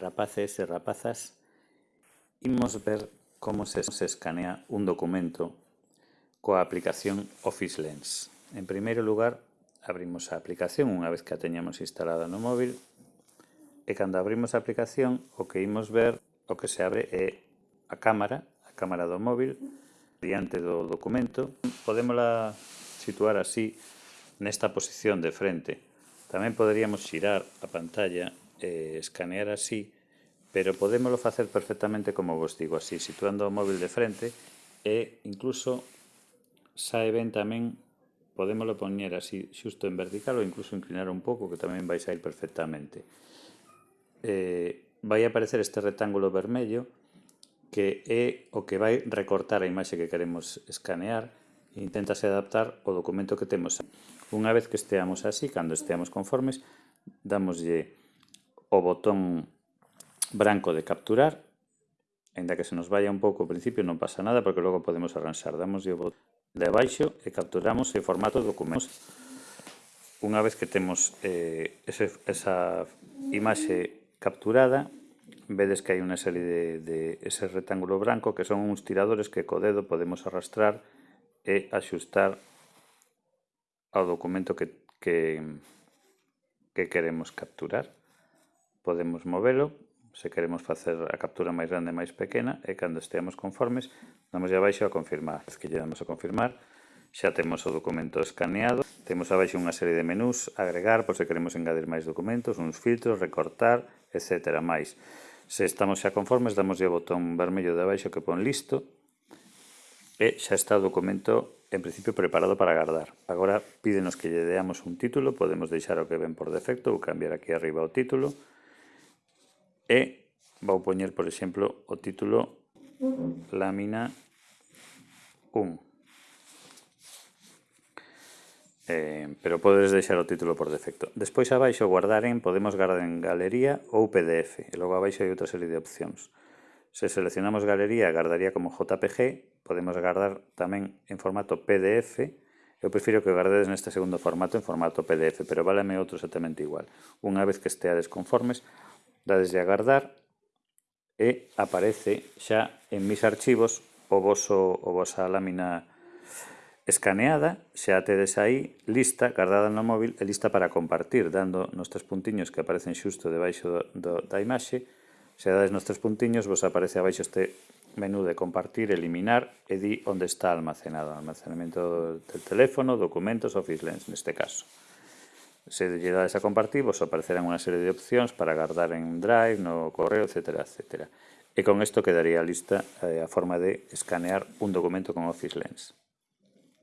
Rapaces e rapazas, imos ver como se escanea un documento coa aplicación Office Lens. En primeiro lugar, abrimos a aplicación unha vez que a teñamos instalada no móvil e cando abrimos a aplicación o que imos ver, o que se abre é a cámara, a cámara do móvil, diante do documento. Podémola situar así nesta posición de frente. Tamén poderíamos xirar a pantalla eh, escanear así, pero podémolo facer perfectamente como vos digo, así, situando o móvil de frente e incluso sae ben tamén podémolo poñer así xusto en vertical ou incluso inclinar un pouco que tamén vais a ir perfectamente. Eh, vai aparecer este rectángulo vermello que é o que vai recortar a imaxe que queremos escanear e intentase adaptar o documento que temos. Unha vez que esteamos así, cando esteamos conformes, damoslle o botón branco de capturar. Ainda que se nos vaya un pouco ao principio non pasa nada porque logo podemos arranxar. Damos o botón de baixo e capturamos o formato documentos. Unha vez que temos eh, ese, esa imaxe capturada, vedes que hai unha serie de, de ese rectángulo branco que son uns tiradores que co dedo podemos arrastrar e axustar ao documento que, que, que queremos capturar podemos movelo, se queremos facer a captura máis grande e máis pequena, e cando esteamos conformes, damos abaixo a confirmar. Es que lle damos a confirmar, xa temos o documento escaneado, temos abaixo unha serie de menús, agregar, por se queremos engadir máis documentos, uns filtros, recortar, etc. máis. Se estamos xa conformes, damos o botón vermello de abaixo que pon listo, e xa está o documento en principio preparado para guardar. Agora pídenos que lle deamos un título, podemos deixar o que ven por defecto ou cambiar aquí arriba o título, e vou poñer, por exemplo, o título lámina 1. Eh, pero podes deixar o título por defecto. Despois abaixo guardar en, podemos guardar en galería ou PDF, e logo abaixo hai outra serie de opcións. Se seleccionamos galería, guardaría como JPG, podemos guardar tamén en formato PDF, eu prefiro que guardedes neste segundo formato en formato PDF, pero váleme outro exactamente igual. Unha vez que esteades conformes, dades de agardar e aparece xa en mis archivos o voso, o vosa lámina escaneada, xa tedes aí lista guardada no móvil e lista para compartir, dando nos tres puntiños que aparecen xusto debaixo do, do, da imaxe, se dades nos tres puntiños vos aparece abaixo este menú de compartir, eliminar e di onde está almacenado, almacenamento del teléfono, documentos, office lens neste caso. Se lle dades a compartir, vos aparecerán unha serie de opcións para guardar en Drive, no correo, etc. etc. E con isto quedaría lista eh, a forma de escanear un documento con Office Lens.